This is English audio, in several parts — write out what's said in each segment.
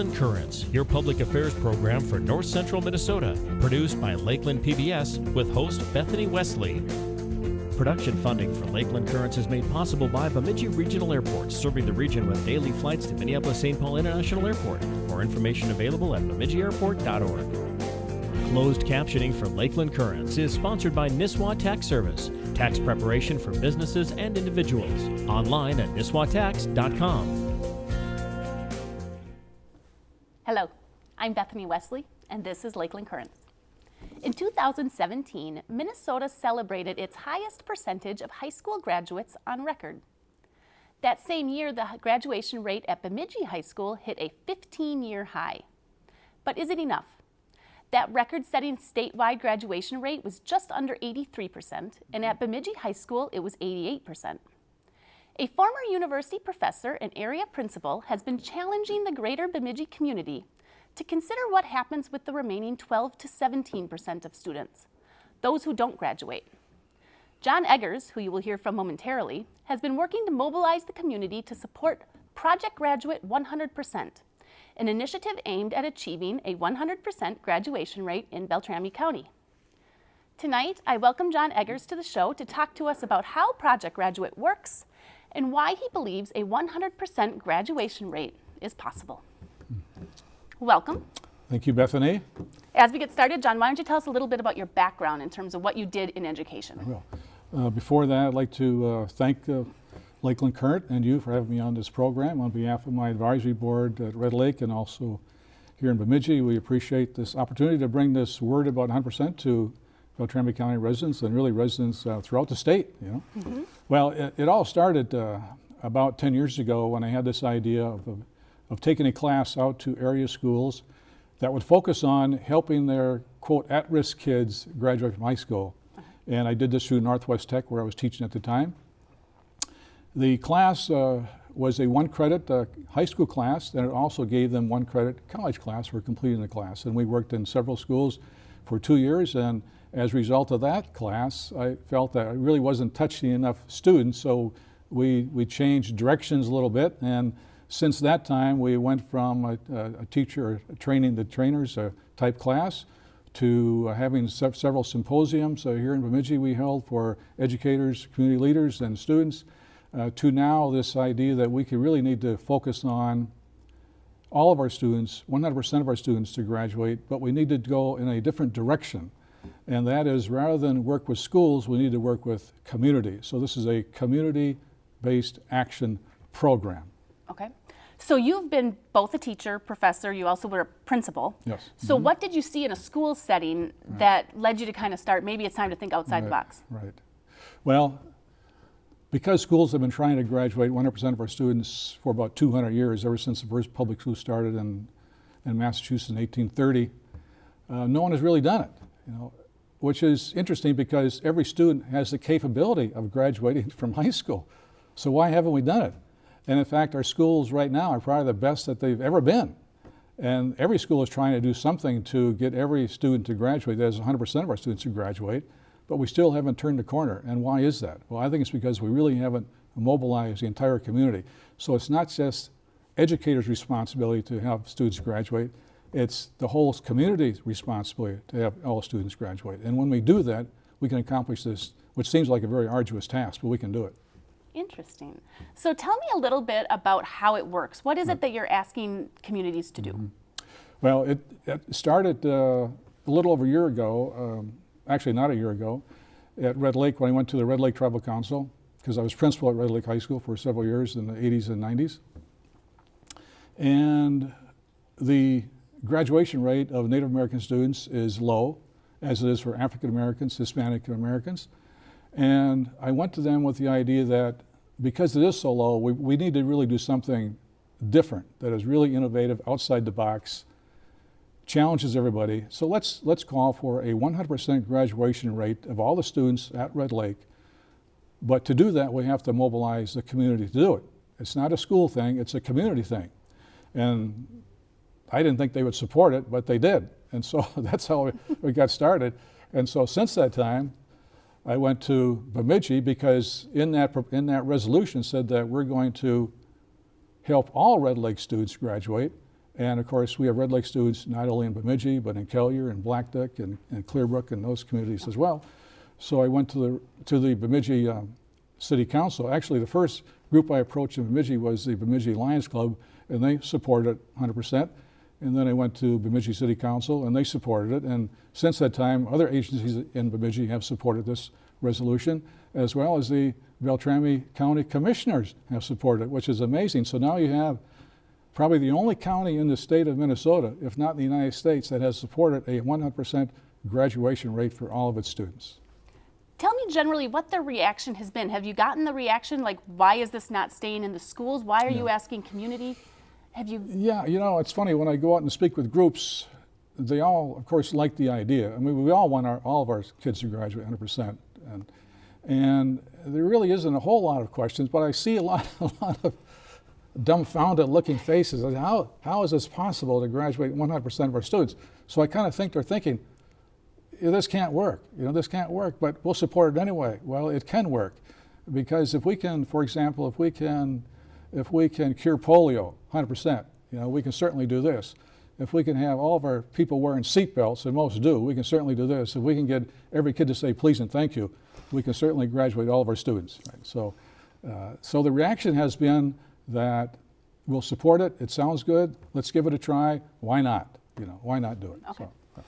Lakeland Currents, your public affairs program for North Central Minnesota, produced by Lakeland PBS with host Bethany Wesley. Production funding for Lakeland Currents is made possible by Bemidji Regional Airport, serving the region with daily flights to Minneapolis-St. Paul International Airport. More information available at bemidjiairport.org. Closed captioning for Lakeland Currents is sponsored by Nisswa Tax Service, tax preparation for businesses and individuals. Online at nisswatax.com. I'm Bethany Wesley, and this is Lakeland Currents. In 2017, Minnesota celebrated its highest percentage of high school graduates on record. That same year, the graduation rate at Bemidji High School hit a 15-year high. But is it enough? That record-setting statewide graduation rate was just under 83%, and at Bemidji High School, it was 88%. A former university professor and area principal has been challenging the greater Bemidji community to consider what happens with the remaining 12 to 17% of students, those who don't graduate. John Eggers, who you will hear from momentarily, has been working to mobilize the community to support Project Graduate 100%, an initiative aimed at achieving a 100% graduation rate in Beltrami County. Tonight, I welcome John Eggers to the show to talk to us about how Project Graduate works and why he believes a 100% graduation rate is possible. Welcome. Thank you, Bethany. As we get started, John, why don't you tell us a little bit about your background in terms of what you did in education? I will. Uh, before that, I'd like to uh, thank uh, Lakeland Current and you for having me on this program on behalf of my advisory board at Red Lake and also here in Bemidji. We appreciate this opportunity to bring this word about 100% to Beltrami County residents and really residents uh, throughout the state. You know, mm -hmm. well, it, it, all started uh, about 10 years ago when I had this idea of, of, of, taking a class out to area schools that would focus on helping their quote at-risk kids graduate from high school. Uh-huh. And I did this through Northwest Tech where I was teaching at the time. The class uh, was a one credit uh, high school class and it also gave them one credit college class for completing the class. And we worked in several schools for two years and as a result of that class, I felt that I really wasn't touching enough students, so we, we changed directions a little bit. And since that time, we went from a, a teacher training the trainers uh, type class to uh, having se several symposiums uh, here in Bemidji we held for educators, community leaders, and students, uh, to now this idea that we could really need to focus on all of our students, 100% of our students to graduate, but we need to go in a different direction. And that is rather than work with schools, we need to work with community. So this is a community-based action program. Okay. So you've been both a teacher, professor, you also were a principal. Yes. So mm -hmm. what did you see in a school setting right. that led you to kind of start, maybe it's time to think outside right. the box? Right. Well, because schools have been trying to graduate 100% of our students for about 200 years, ever since the first public school started in, in Massachusetts in 1830, uh, no one has really done it. You know, which is interesting because every student has the capability of graduating from high school. So why haven't we done it? And in fact, our schools right now are probably the best that they've ever been. And every school is trying to do something to get every student to graduate. That is 100% of our students who graduate, but we still haven't turned the corner. And why is that? Well, I think it's because we really haven't mobilized the entire community. So it's not just educators' responsibility to have students graduate, it's the whole community's responsibility to have all students graduate. And when we do that, we can accomplish this, which seems like a very arduous task, but we can do it. Interesting. So tell me a little bit about how it works. What is it that you're asking communities to do? Mm -hmm. Well, it, it started uh, a little over a year ago, um, actually not a year ago, at Red Lake when I went to the Red Lake Tribal Council, because I was principal at Red Lake High School for several years in the 80s and 90s. And the graduation rate of Native American students is low, as it is for African Americans, Hispanic Americans. And I went to them with the idea that because it is so low, we, we need to really do something different that is really innovative, outside the box, challenges everybody. So let's, let's call for a 100% graduation rate of all the students at Red Lake. But to do that, we have to mobilize the community to do it. It's not a school thing, it's a community thing. And I didn't think they would support it, but they did. And so that's how we got started. And so since that time, I went to Bemidji because in that, in that resolution said that we're going to help all Red Lake students graduate And of course, we have Red Lake students not only in Bemidji, but in Kelliher and Blackduck and, and Clearbrook and those communities as well. So I went to the, to the Bemidji um, City Council. Actually, the first group I approached in Bemidji was the Bemidji Lions Club, and they supported it 100%. And then I went to Bemidji City Council, and they supported it. And since that time, other agencies in Bemidji have supported this resolution, as well as the Beltrami County Commissioners have supported it, which is amazing. So now you have probably the only county in the state of Minnesota, if not in the United States, that has supported a 100% graduation rate for all of its students. Tell me generally what the reaction has been. Have you gotten the reaction like, why is this not staying in the schools? Why are you asking community? Have you? Yeah, you know, it's funny when I go out and speak with groups, they all, of course, like the idea. I mean, we all want our, all of our kids to graduate 100%. And, and there really isn't a whole lot of questions, but I see a lot, a lot of dumbfounded looking faces. How, how is this possible to graduate 100% of our students? So I kind of think they're thinking, this can't work. You know, this can't work, but we'll support it anyway. Well, it can work because if we can, for example, if we can, if we can cure polio 100%, you know, we can certainly do this. If we can have all of our people wearing seatbelts, and most do, we can certainly do this. If we can get every kid to say please and thank you, we can certainly graduate all of our students. Right? So, uh, so the reaction has been that we'll support it. It sounds good. Let's give it a try. Why not? You know, why not do it? Okay. So,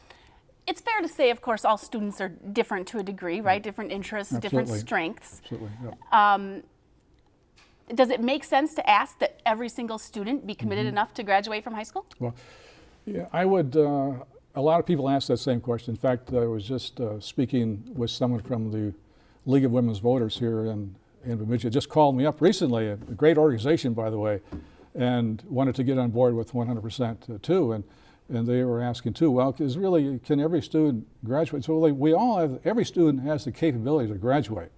It's fair to say, of course, all students are different to a degree, right? Different interests, different Absolutely. strengths. absolutely. yeah. Does it make sense to ask that every single student be committed Mm-hmm. enough to graduate from high school? Well, yeah, I would, uh, a lot of people ask that same question. In fact, I was just uh, speaking with someone from the League of Women's Voters here in, in Bemidji. Just called me up recently, a great organization, by the way, and wanted to get on board with 100% too. And, and they were asking too, well, is really, can every student graduate? So like, we all have, every student has the capability to graduate.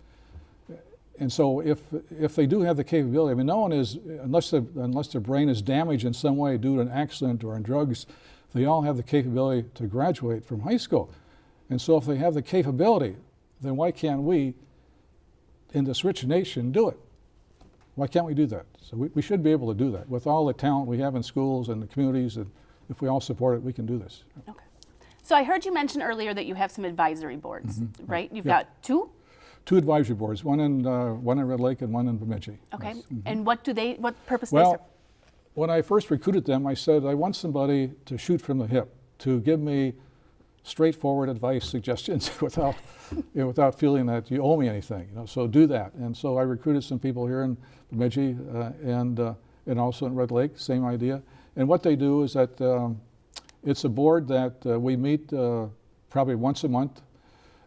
And so if, if they do have the capability, I mean, no one is, unless, unless their brain is damaged in some way due to an accident or in drugs, they all have the capability to graduate from high school. And so if they have the capability, then why can't we, in this rich nation, do it? Why can't we do that? So we, we should be able to do that. With all the talent we have in schools and the communities, and if we all support it, we can do this. Okay. So I heard you mention earlier that you have some advisory boards, Mm-hmm. right? You've Yeah. got two? Two advisory boards, one in, uh, one in Red Lake and one in Bemidji. Okay. Yes. Mm-hmm. And what do they, what purpose do they Well, serve? when I first recruited them, I said, I want somebody to shoot from the hip, to give me straightforward advice, suggestions, without, you know, without feeling that you owe me anything. You know, so do that. And so I recruited some people here in Bemidji uh, and, uh, and also in Red Lake, same idea. And what they do is that um, it's a board that uh, we meet uh, probably once a month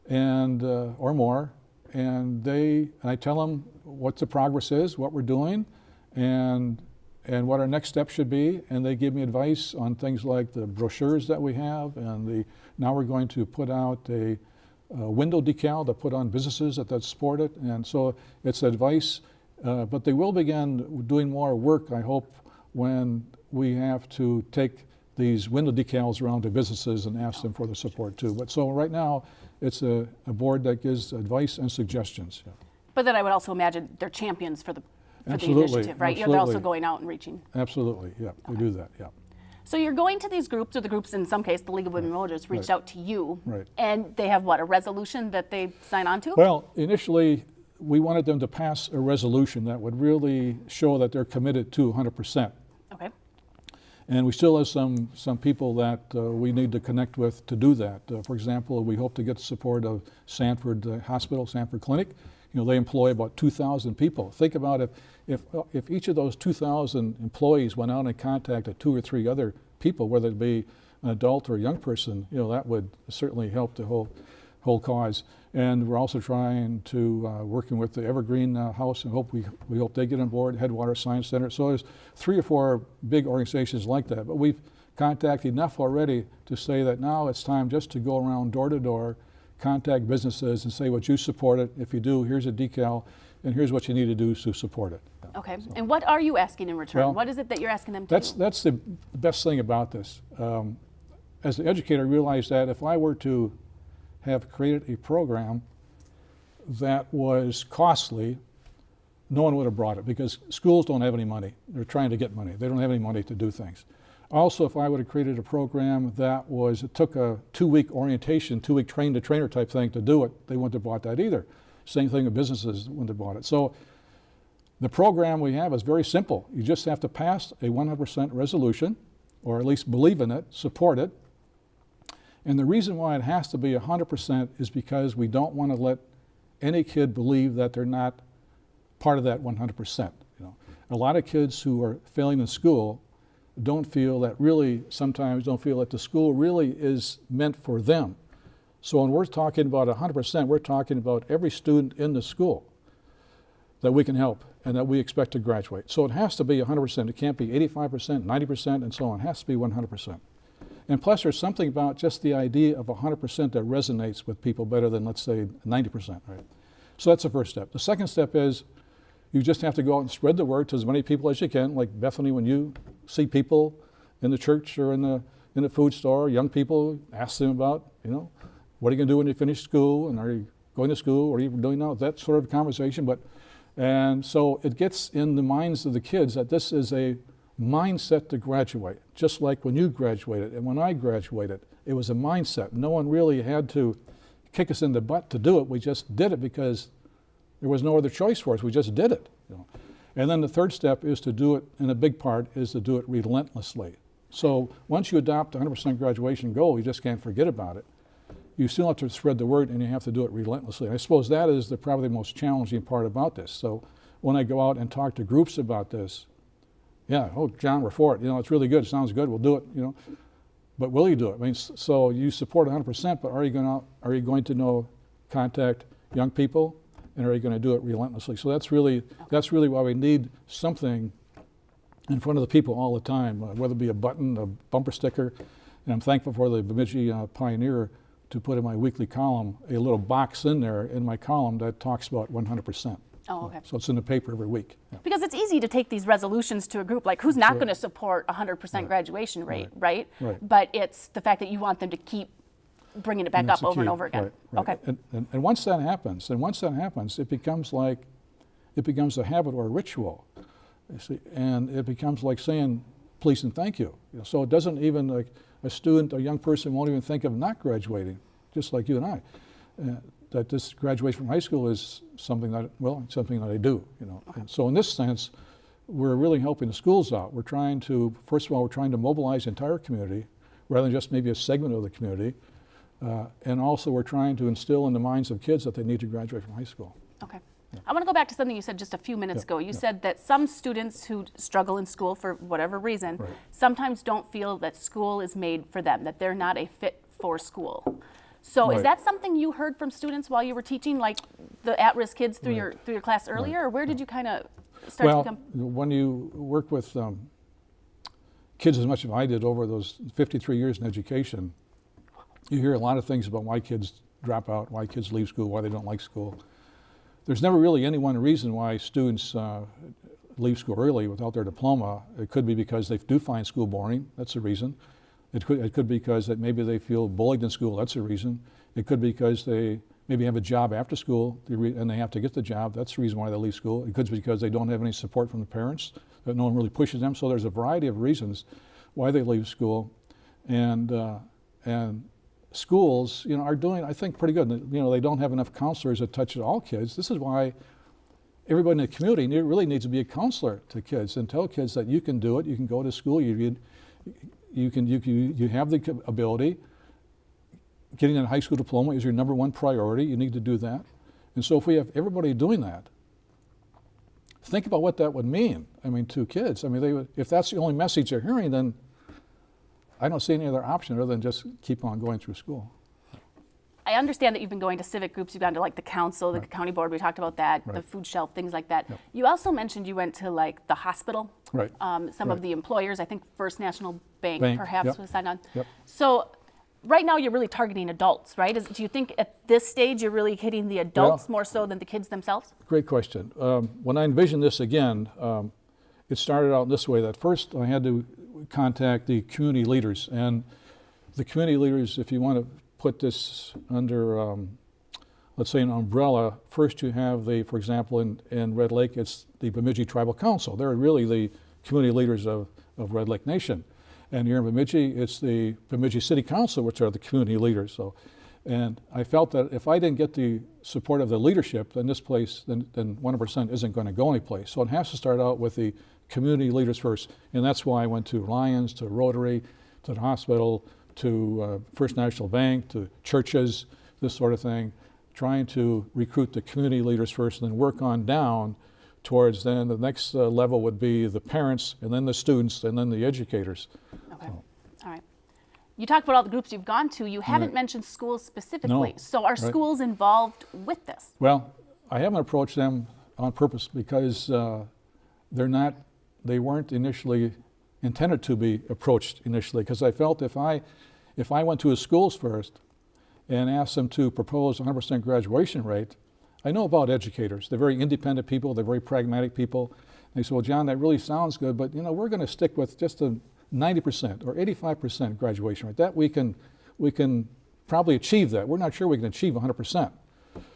and uh, or more, and they and I tell them what the progress is, what we're doing, and and what our next step should be, and they give me advice on things like the brochures that we have, and the now we're going to put out a, a window decal to put on businesses that, that support it, and so it's advice, uh, but they will begin doing more work, I hope, when we have to take these window decals around to businesses and ask them for the support too. But so right now, it's a, a board that gives advice and suggestions. Yeah. But then I would also imagine they're champions for the, for the initiative, right? Yeah, They're also going out and reaching. Absolutely, yeah, we do that, yeah. So you're going to these groups, or the groups in some case, the League of Women Voters, reached Right. out to you. Right. And they have what, a resolution that they sign on to? Well, initially, we wanted them to pass a resolution that would really show that they're committed to 100%. Okay. And we still have some, some people that uh, we need to connect with to do that. Uh, for example, we hope to get the support of Sanford uh, Hospital, Sanford Clinic. You know, they employ about 2,000 people. Think about if, if, uh, if each of those 2,000 employees went out and contacted two or three other people, whether it be an adult or a young person, you know, that would certainly help the whole, whole cause. And we're also trying to, uh, working with the Evergreen uh, House and hope we, we hope they get on board, Headwater Science Center. So there's three or four big organizations like that. But we've contacted enough already to say that now it's time just to go around door to door, contact businesses and say what you support it. If you do, here's a decal and here's what you need to do to support it. Okay. And what are you asking in return? Well, what is it that you're asking them to That's, do? that's the best thing about this. Um, as an educator, I realized that if I were to have created a program that was costly, no one would have brought it because schools don't have any money. They're trying to get money. They don't have any money to do things. Also, if I would have created a program that was, it took a two-week orientation, two-week train-the-trainer type thing to do it, they wouldn't have bought that either. Same thing with businesses wouldn't have bought it. So the program we have is very simple. You just have to pass a 100% resolution, or at least believe in it, support it. And the reason why it has to be 100% is because we don't want to let any kid believe that they're not part of that 100%. You know, a lot of kids who are failing in school don't feel that really, sometimes don't feel that the school really is meant for them. So when we're talking about 100%, we're talking about every student in the school that we can help and that we expect to graduate. So it has to be 100%. It can't be 85%, 90%, and so on. It has to be 100%. And plus, there's something about just the idea of 100% that resonates with people better than, let's say, 90%, right? So that's the first step. The second step is you just have to go out and spread the word to as many people as you can. Like Bethany, when you see people in the church or in the, in the food store, young people, ask them about, you know, what are you going to do when you finish school? And are you going to school? What are you doing now? That sort of conversation. But, and so it gets in the minds of the kids that this is a mindset to graduate, just like when you graduated and when I graduated. It was a mindset. No one really had to kick us in the butt to do it. We just did it because there was no other choice for us. We just did it. You know. And then the third step is to do it, and a big part is to do it relentlessly. So once you adopt a 100% graduation goal, you just can't forget about it. You still have to spread the word, and you have to do it relentlessly. I suppose that is the, probably the most challenging part about this. So when I go out and talk to groups about this, yeah, oh, John, we're for it. You know, it's really good. It sounds good. We'll do it. You know, but will you do it? I mean, so you support 100%, but are you going to are you going to know contact young people, and are you going to do it relentlessly? So that's really that's really why we need something in front of the people all the time, uh, whether it be a button, a bumper sticker. And I'm thankful for the Bemidji uh, Pioneer to put in my weekly column a little box in there in my column that talks about 100%. Oh, okay. So it's in the paper every week. Yeah. Because it's easy to take these resolutions to a group, like who's not going to support 100% Right. graduation rate, right. Right. But it's the fact that you want them to keep bringing it back up over and over again. Right, right. Okay. And, and, and once that happens, and once that happens, it becomes like, it becomes a habit or a ritual. You see, and it becomes like saying please and thank you. You know, so it doesn't even like a student, a young person won't even think of not graduating, just like you and I. Uh, that this graduation from high school is something that, well, it's something that I do, you know. And so in this sense, we're really helping the schools out. We're trying to, first of all, we're trying to mobilize the entire community rather than just maybe a segment of the community. Uh, and also we're trying to instill in the minds of kids that they need to graduate from high school. Okay. I want to go back to something you said just a few minutes Yeah, ago. You yeah. said that some students who struggle in school for whatever reason Right. sometimes don't feel that school is made for them, that they're not a fit for school. So is that something you heard from students while you were teaching, like the at-risk kids through your through your class earlier, or where did you kind of start well, to become? when you work with um, kids as much as I did over those 53 years in education, you hear a lot of things about why kids drop out, why kids leave school, why they don't like school. There's never really any one reason why students uh, leave school early without their diploma. It could be because they do find school boring. That's a reason. It could, it could be because that maybe they feel bullied in school. That's a reason. It could be because they maybe have a job after school and they have to get the job. That's the reason why they leave school. It could be because they don't have any support from the parents, that no one really pushes them. So there's a variety of reasons why they leave school. And, uh, and schools, you know, are doing, I think, pretty good. You know, they don't have enough counselors that touch all kids. This is why everybody in the community really needs to be a counselor to kids and tell kids that you can do it. You can go to school. You you, you can you, you you have the ability. Getting a high school diploma is your number one priority. You need to do that. And so, if we have everybody doing that, think about what that would mean. I mean, to kids. I mean, they would, if that's the only message they're hearing, then I don't see any other option other than just keep on going through school. I understand that you've been going to civic groups. You've gone to like the council, the county board. We talked about that, the food shelf, things like that. Yep. You also mentioned you went to like the hospital. Right. Um, some of the employers, I think First National Bank, Bank, perhaps yep. was signed on. Yep. So right now you're really targeting adults, right? Is, do you think at this stage you're really hitting the adults more so than the kids themselves? Great question. Um, when I envisioned this again, um, it started out in this way that first I had to contact the community leaders. And the community leaders, if you want to put this under, um, let's say, an umbrella, first you have the, for example, in, in Red Lake, it's the Bemidji Tribal Council. They're really the community leaders of, of Red Lake Nation. And here in Bemidji, it's the Bemidji City Council, which are the community leaders. So, and I felt that if I didn't get the support of the leadership, then this place, then, then 100% isn't going to go anyplace. So it has to start out with the community leaders first. And that's why I went to Lions, to Rotary, to the hospital, to uh, First National Bank, to churches, this sort of thing, trying to recruit the community leaders first and then work on down towards then the next uh, level would be the parents and then the students and then the educators. Okay. All right. You talked about all the groups you've gone to. You haven't Right. mentioned schools specifically. No. So are Right. schools involved with this? Well, I haven't approached them on purpose because uh, they're not, they weren't initially intended to be approached initially because I felt if I, if I went to the schools first and asked them to propose 100% graduation rate, I know about educators. They're very independent people. They're very pragmatic people. They say, well, John, that really sounds good, but you know, we're going to stick with just a 90% or 85% graduation rate. That we can, we can probably achieve that. We're not sure we can achieve 100%.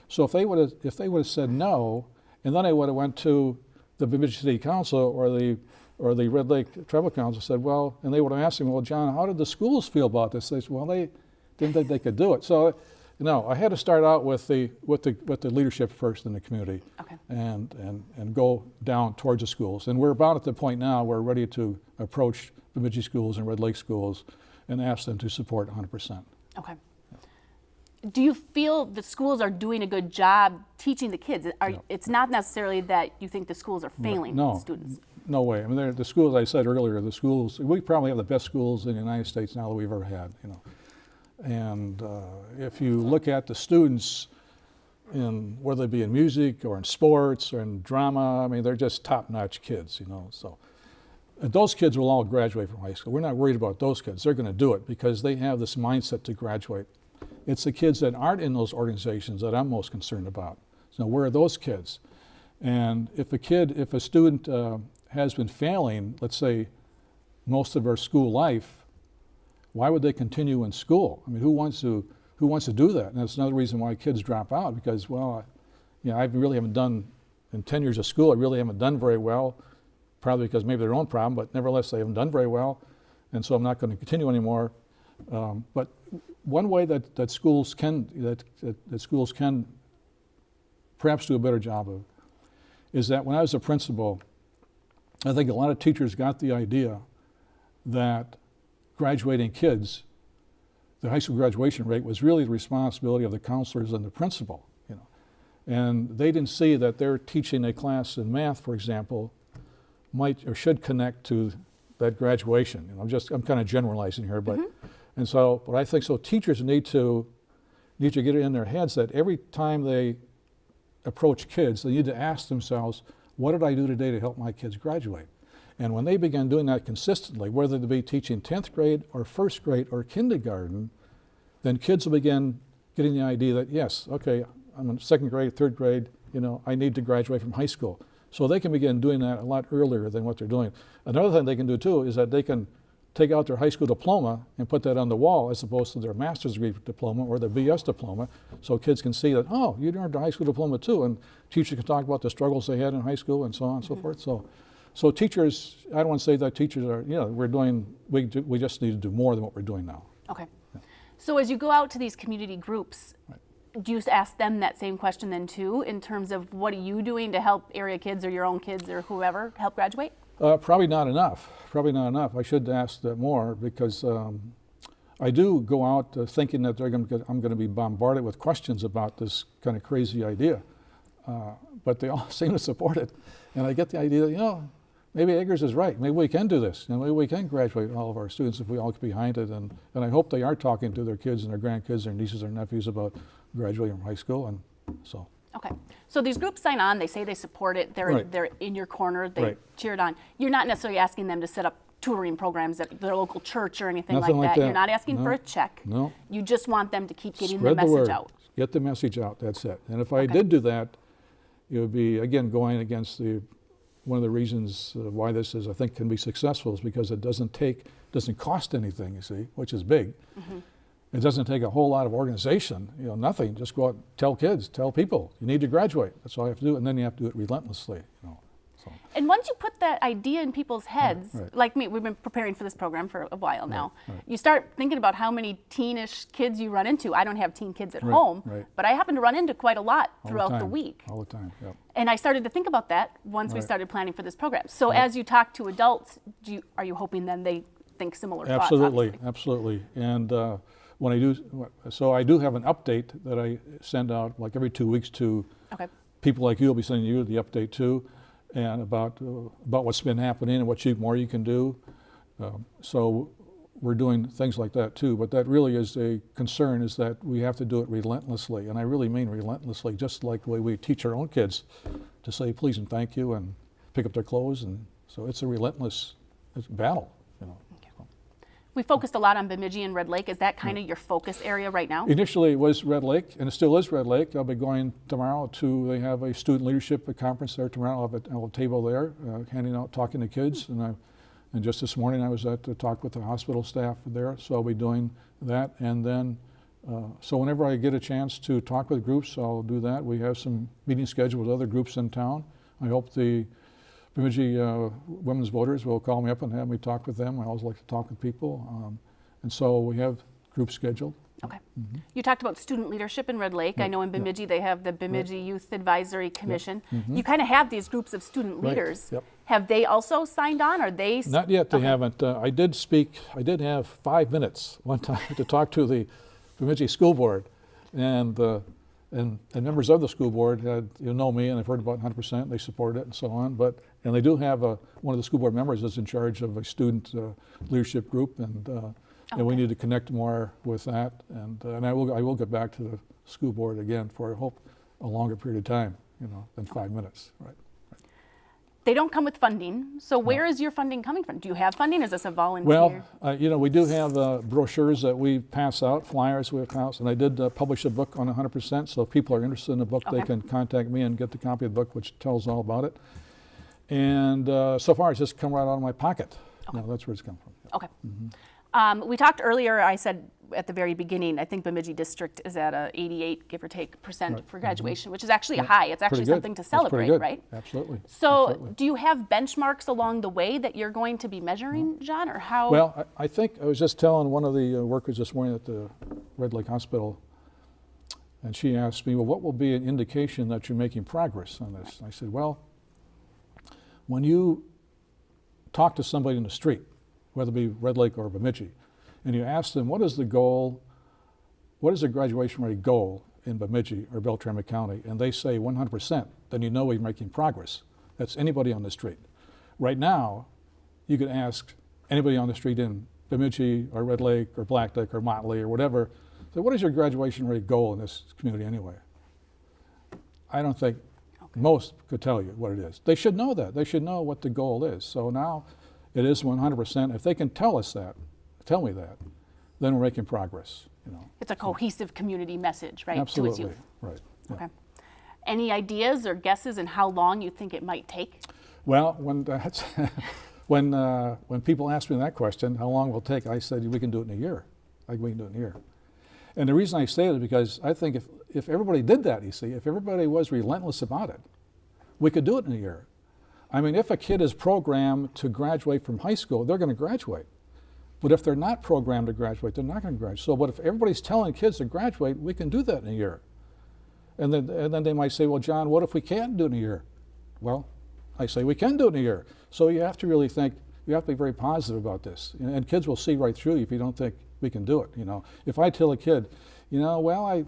So if they would have, if they would have said no, and then I would have went to the Bemidji City Council or the, or the Red Lake Tribal Council said, well, and they would have asked me, well, John, how did the schools feel about this? They said, well, they didn't think they could do it. So, no, I had to start out with the, with the, with the leadership first in the community Okay. and, and, and go down towards the schools. And we're about at the point now where we're ready to approach Bemidji schools and Red Lake schools and ask them to support 100%. Okay. Do you feel the schools are doing a good job teaching the kids? Are, No. It's not necessarily that you think the schools are failing no. students. No way. I mean, the schools, I said earlier, the schools, we probably have the best schools in the United States now that we've ever had, you know. And uh, if you look at the students in, whether it be in music or in sports or in drama, I mean, they're just top-notch kids, you know, so. And those kids will all graduate from high school. We're not worried about those kids. They're going to do it because they have this mindset to graduate. It's the kids that aren't in those organizations that I'm most concerned about. So where are those kids? And if a kid, if a student uh, has been failing, let's say, most of their school life, why would they continue in school? I mean, who wants to, who wants to do that? And that's another reason why kids drop out because, well, you know, I really haven't done, in 10 years of school, I really haven't done very well, probably because maybe their own problem, but nevertheless, they haven't done very well. And so I'm not going to continue anymore. Um, but one way that, that schools can, that, that, that schools can perhaps do a better job of is that when I was a principal, I think a lot of teachers got the idea that graduating kids, the high school graduation rate was really the responsibility of the counselors and the principal, you know. And they didn't see that their teaching a class in math, for example, might or should connect to that graduation. You know, I'm just I'm kind of generalizing here, but mm-hmm. And so but I think so teachers need to need to get it in their heads that every time they approach kids, they need to ask themselves, what did I do today to help my kids graduate? And when they begin doing that consistently, whether they be teaching 10th grade or first grade or kindergarten, then kids will begin getting the idea that, yes, okay, I'm in second grade, third grade, you know, I need to graduate from high school. So they can begin doing that a lot earlier than what they're doing. Another thing they can do too is that they can take out their high school diploma and put that on the wall as opposed to their master's degree diploma or their BS diploma so kids can see that, oh, you earned a high school diploma too. And teachers can talk about the struggles they had in high school and so on and so mm-hmm. forth. So, so teachers, I don't want to say that teachers are, you know, we're doing, we, do, we just need to do more than what we're doing now. Okay. So as you go out to these community groups, do you ask them that same question then too, in terms of what are you doing to help area kids or your own kids or whoever help graduate? Uh, probably not enough. Probably not enough. I should ask that more because um, I do go out uh, thinking that to I'm going to be bombarded with questions about this kind of crazy idea, uh, but they all seem to support it, and I get the idea that you know maybe Eggers is right. Maybe we can do this. and maybe we can graduate all of our students if we all get behind it. And, and I hope they are talking to their kids and their grandkids, their nieces, their nephews about graduating from high school. And so. Okay. So these groups sign on, they say they support it, they're, Right. they're in your corner, they Right. cheer it on. You're not necessarily asking them to set up tutoring programs at their local church or anything like like that. You're not asking for a check. No. You just want them to keep getting Spread the message word. out. Get the message out. That's it. And if I Okay. did do that, it would be again going against the one of the reasons uh, why this is I think can be successful is because it doesn't take doesn't cost anything. You see, which is big. Mm-hmm. It doesn't take a whole lot of organization. You know, nothing. Just go out, and tell kids, tell people you need to graduate. That's all you have to do, and then you have to do it relentlessly. You know, So, And once you put that idea in people's heads, right. like me, we've been preparing for this program for a while now. right. You start thinking about how many teenish kids you run into. I don't have teen kids at Right, home, right. but I happen to run into quite a lot all throughout the, time, week. All the time, yep. And I started to think about that once we started planning for this program. So as you talk to adults, do you, are you hoping then they think similar thoughts? Absolutely, absolutely. And uh, when I do, so I do have an update that I send out like every two weeks to Okay. people like you I'll be sending you the update too, and about uh, about what's been happening and what you, more you can do. Um, so we're doing things like that too. But that really is a concern is that we have to do it relentlessly, and I really mean relentlessly, just like the way we teach our own kids to say please and thank you and pick up their clothes, and so it's a relentless it's battle. We focused a lot on Bemidji and Red Lake. Is that kind of your focus area right now? Initially, it was Red Lake, and it still is Red Lake. I'll be going tomorrow to, they have a student leadership conference there tomorrow. I'll have a, I'll have a table there, uh, handing out, talking to kids. And, I, and just this morning, I was at the talk with the hospital staff there, so I'll be doing that. And then, uh, so whenever I get a chance to talk with groups, I'll do that. We have some meetings scheduled with other groups in town. I hope the Bemidji uh, women's voters will call me up and have me talk with them. I always like to talk with people. Um, and so we have groups scheduled. Okay. You talked about student leadership in Red Lake. I know in Bemidji they have the Bemidji Youth Advisory Commission. You kind of have these groups of student. Right. leaders. Yep. Have they also signed on? Are they? Not yet, they Okay. haven't. Uh, I did speak, I did have five minutes one time to talk to the Bemidji School Board. And, uh, and, and members of the school board had, you know me, and they've heard about 100%, they support it and so on. But, and they do have a, one of the school board members is in charge of a student uh, leadership group, and, uh, and we need to connect more with that. And, uh, and I will, I will get back to the school board again for, I hope, a longer period of time, you know, than five minutes, right? They don't come with funding. So where is your funding coming from? Do you have funding? Is this a volunteer? Well, uh, you know, we do have uh, brochures that we pass out, flyers we pass, and I did uh, publish a book on 100%. So if people are interested in the book, they can contact me and get the copy of the book, which tells all about it. And uh, so far, it's just come right out of my pocket. You know, that's where it's come from. Okay. Mm-hmm. Um, we talked earlier, I said at the very beginning, I think Bemidji District is at a 88, give or take, percent Right. Mm-hmm. for graduation, which is actually a high. It's actually something to celebrate, right? Absolutely. So Absolutely. do you have benchmarks along the way that you're going to be measuring, John, or how? Well, I, I think I was just telling one of the uh, workers this morning at the Red Lake Hospital, and she asked me, "Well, what will be an indication that you're making progress on this?" I said, "Well, when you talk to somebody in the street, whether it be Red Lake or Bemidji, and you ask them what is the goal, what is the graduation rate goal in Bemidji or Beltrami County, and they say 100%, then you know you're making progress. That's anybody on the street. Right now, you could ask anybody on the street in Bemidji or Red Lake or Black Lake or Motley or whatever, what is your graduation rate goal in this community anyway? I don't think most could tell you what it is. They should know that. They should know what the goal is. So now it is 100%. If they can tell us that, tell me that, then we're making progress, you know. it's a cohesive community message, right? To its Absolutely, youth. right. yeah. Okay. Any ideas or guesses in how long you think it might take? Well, when that's when uh, when people ask me that question, how long will it take? I said we can do it in a year. Like we can do it in a year. And the reason I say it is because I think if if everybody did that, you see, if everybody was relentless about it, we could do it in a year. I mean, if a kid is programmed to graduate from high school, they're going to graduate. But if they're not programmed to graduate, they're not going to graduate. So, but if everybody's telling kids to graduate, we can do that in a year. And then, and then they might say, well, John, what if we can't do it in a year? Well, I say we can do it in a year. So you have to really think, you have to be very positive about this. And, and kids will see right through you if you don't think we can do it. You know, if I tell a kid, you know, well, I,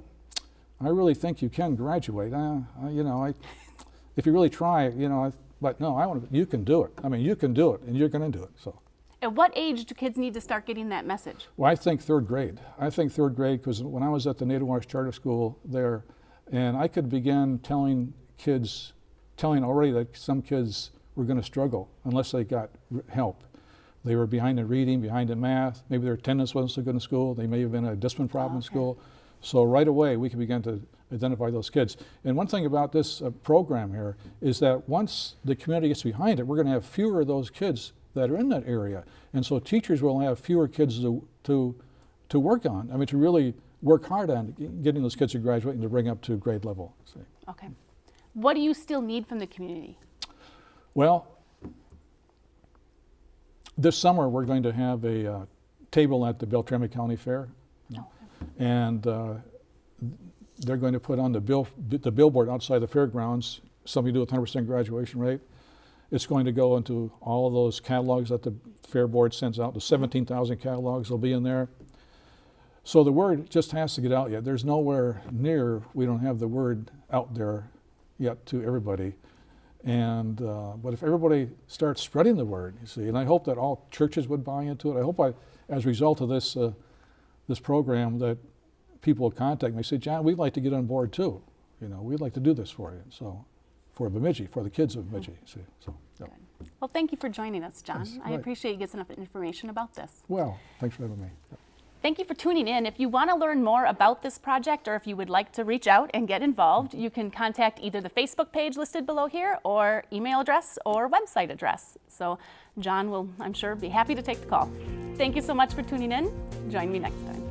I really think you can graduate. Uh, you know, I, if you really try, you know, I, but no, I want to, you can do it. I mean, you can do it, and you're going to do it. So. At what age do kids need to start getting that message? Well, I think third grade. I think third grade because when I was at the Native Charter School there, and I could begin telling kids, telling already that some kids were going to struggle unless they got r- help. They were behind in reading, behind in math. Maybe their attendance wasn't so good in school. They may have been a discipline problem in Okay. school. So right away we can begin to identify those kids. And one thing about this uh, program here is that once the community gets behind it, we're going to have fewer of those kids that are in that area. And so teachers will have fewer kids to, to, to work on. I mean, to really work hard on getting those kids to graduate and to bring up to grade level. See. Okay. What do you still need from the community? Well, this summer, we're going to have a uh, table at the Beltrami County Fair. And uh, they're going to put on the bill, the billboard outside the fairgrounds, something to do with 100% graduation rate. It's going to go into all of those catalogs that the fair board sends out. The 17,000 catalogs will be in there. So the word just has to get out yet. There's nowhere near, we don't have the word out there yet to everybody. And, uh, but if everybody starts spreading the word, you see, and I hope that all churches would buy into it. I hope I, as a result of this, uh, this program, that people contact me and say, John, we'd like to get on board too. You know, we'd like to do this for you. So, for Bemidji, for the kids of Bemidji. See, so, yeah. Well, thank you for joining us, John. Yes, I right. appreciate you getting enough information about this. Well, thanks for having me. Thank you for tuning in. If you want to learn more about this project or if you would like to reach out and get involved, mm-hmm. you can contact either the Facebook page listed below here or email address or website address. So John will, I'm sure, be happy to take the call. Thank you so much for tuning in. Join me next time.